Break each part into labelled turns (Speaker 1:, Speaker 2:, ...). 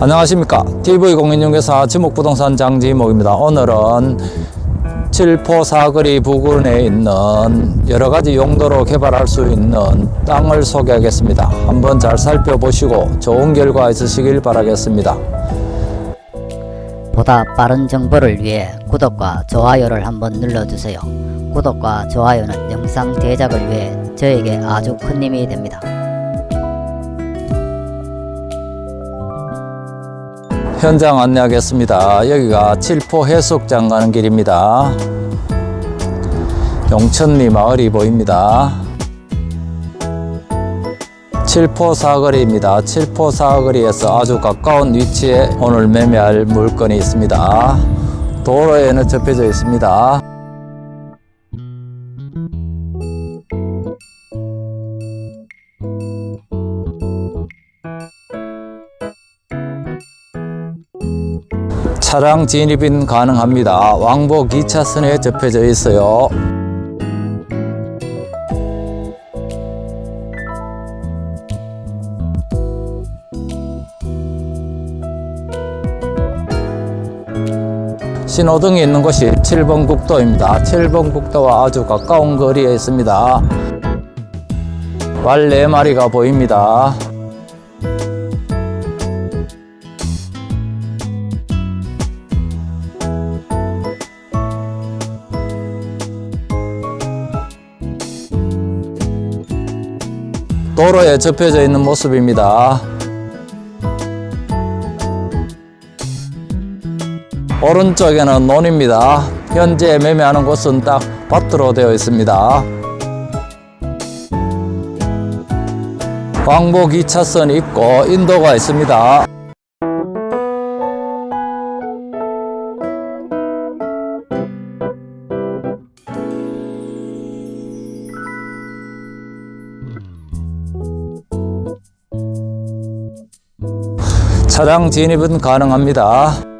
Speaker 1: 안녕하십니까. TV공인중개사 지목부동산 장지목입니다. 오늘은 칠포 사거리 부근에 있는 여러가지 용도로 개발할 수 있는 땅을 소개하겠습니다. 한번 잘 살펴보시고 좋은 결과 있으시길 바라겠습니다.
Speaker 2: 보다 빠른 정보를 위해 구독과 좋아요를 한번 눌러주세요. 구독과 좋아요는 영상 제작을 위해 저에게 아주 큰 힘이 됩니다.
Speaker 1: 현장 안내하겠습니다 여기가 칠포 해수욕장 가는 길입니다 용천리 마을이 보입니다 칠포 사거리입니다. 칠포 사거리에서 아주 가까운 위치에 오늘 매매할 물건이 있습니다. 도로에는 접혀져 있습니다. 차량 진입은 가능합니다. 왕복 2차선에 접혀져 있어요. 신호등이 있는 곳이 7번 국도입니다. 7번 국도와 아주 가까운 거리에 있습니다. 말 4마리가 보입니다. 도로에 접혀져 있는 모습입니다. 오른쪽에는 논입니다. 현재 매매하는 곳은 딱 밭으로 되어 있습니다. 왕복 2차선 있고 인도가 있습니다. 차량 진입은 가능합니다.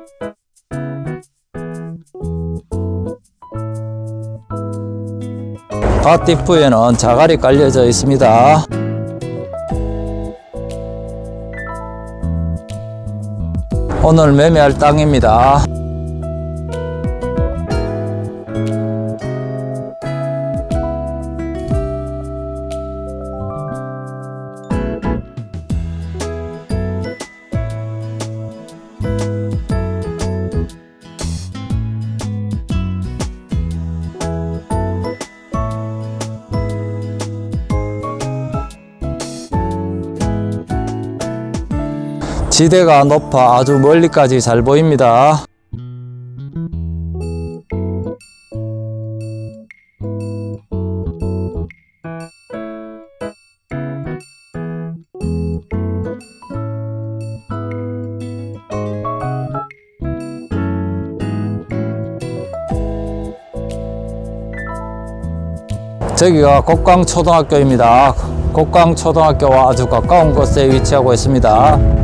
Speaker 1: 밭뒷부에는 자갈이 깔려져 있습니다. 오늘 매매할 땅입니다. 지대가 높아 아주 멀리까지 잘 보입니다. 저기가 곡강초등학교입니다. 곡강초등학교와 아주 가까운 곳에 위치하고 있습니다.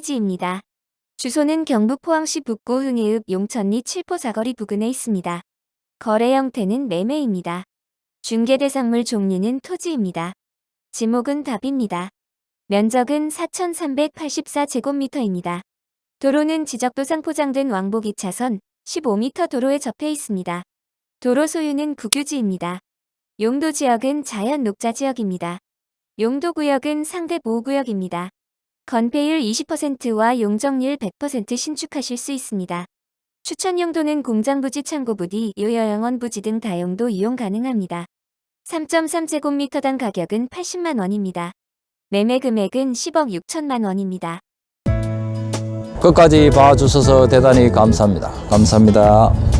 Speaker 3: 상세 페이지입니다. 주소는 경북 포항시 북구 흥해읍 용천리 칠포 사거리 부근에 있습니다. 거래 형태는 매매입니다. 중개 대상물 종류는 토지입니다. 지목은 답입니다. 면적은 4,384제곱미터입니다. 도로는 지적도상 포장된 왕복 2차선 15m 도로에 접해 있습니다. 도로 소유는 국유지입니다. 용도 지역은 자연 녹자 지역입니다. 용도 구역은 상대 보호구역입니다. 건폐율 20%와 용적률 100% 신축하실 수 있습니다. 추천 용도는 공장 부지, 창고 부지, 요여영원 부지 등 다용도 이용 가능합니다. 3.3제곱미터당 가격은 80만 원입니다. 매매 금액은 10억 6천만 원입니다.
Speaker 1: 끝까지 봐주셔서 대단히 감사합니다. 감사합니다.